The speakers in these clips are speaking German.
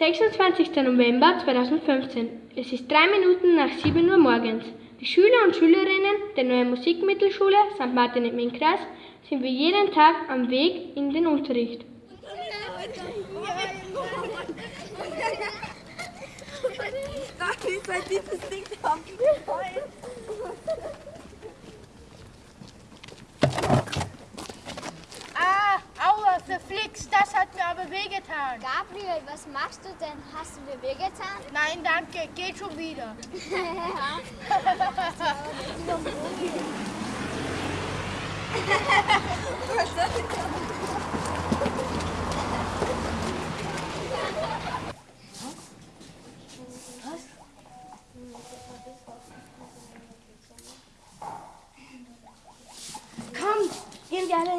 26. November 2015. Es ist drei Minuten nach 7 Uhr morgens. Die Schüler und Schülerinnen der neuen Musikmittelschule St. Martin im Innkreis sind wie jeden Tag am Weg in den Unterricht. Ah, verflixt, das hat mir aber wehgetan. Gabriel, was machst du denn? Hast du mir wehgetan? Nein, danke, geht schon wieder.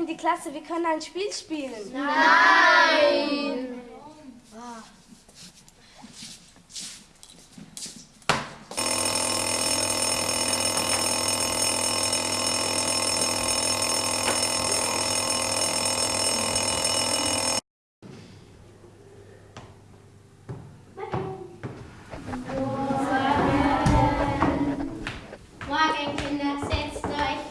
in die Klasse, wir können ein Spiel spielen. Morgen, Kinder, setzt euch.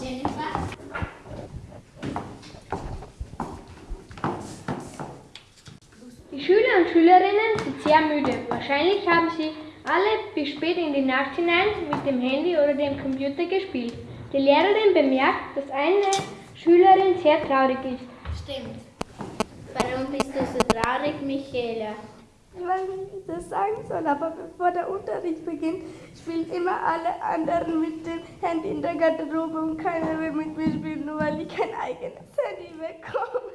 Jennifer? Die Schüler und Schülerinnen sind sehr müde. Wahrscheinlich haben sie alle bis spät in die Nacht hinein mit dem Handy oder dem Computer gespielt. Die Lehrerin bemerkt, dass eine Schülerin sehr traurig ist. Stimmt. Warum bist du so traurig, Michaela? Ich weiß nicht, wie ich das sagen soll, aber bevor der Unterricht beginnt, spielen immer alle anderen mit dem Handy in der Garderobe und keiner will mit mir spielen, nur weil ich kein eigenes Handy bekomme.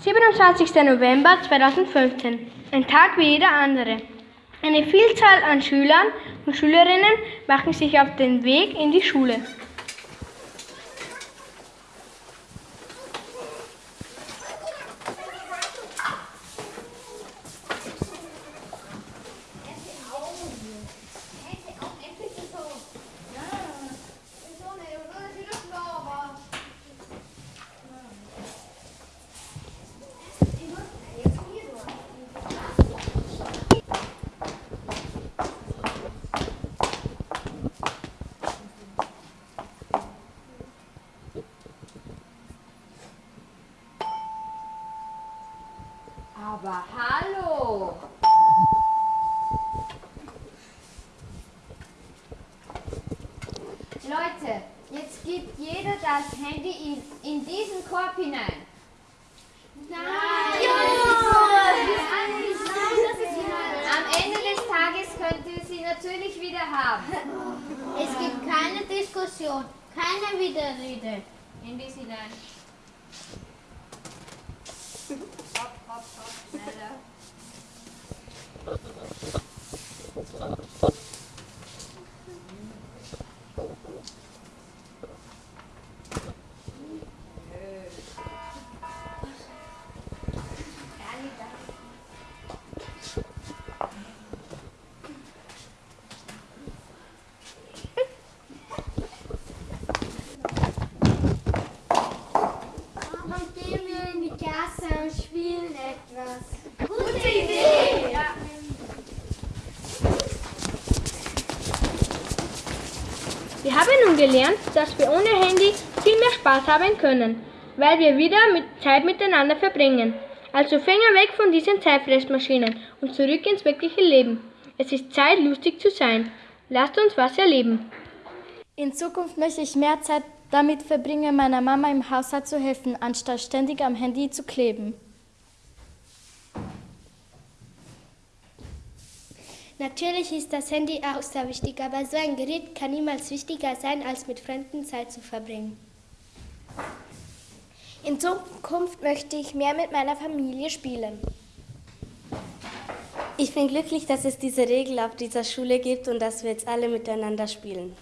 27. November 2015. Ein Tag wie jeder andere. Eine Vielzahl an Schülern und Schülerinnen machen sich auf den Weg in die Schule. Aber hallo! Leute, jetzt gibt jeder das Handy in, in diesen Korb hinein. Am Ende des Tages könnt ihr sie natürlich wieder haben. Es gibt keine Diskussion, keine Widerrede. In dies hinein. Hopp, hopp, hopp, schneller. Etwas. Wir haben nun gelernt, dass wir ohne Handy viel mehr Spaß haben können, weil wir wieder mit Zeit miteinander verbringen. Also Finger weg von diesen Zeitfressmaschinen und zurück ins wirkliche Leben. Es ist Zeit, lustig zu sein. Lasst uns was erleben. In Zukunft möchte ich mehr Zeit damit verbringen, meiner Mama im Haushalt zu helfen, anstatt ständig am Handy zu kleben. Natürlich ist das Handy auch sehr wichtig, aber so ein Gerät kann niemals wichtiger sein, als mit Fremden Zeit zu verbringen. In Zukunft möchte ich mehr mit meiner Familie spielen. Ich bin glücklich, dass es diese Regel auf dieser Schule gibt und dass wir jetzt alle miteinander spielen.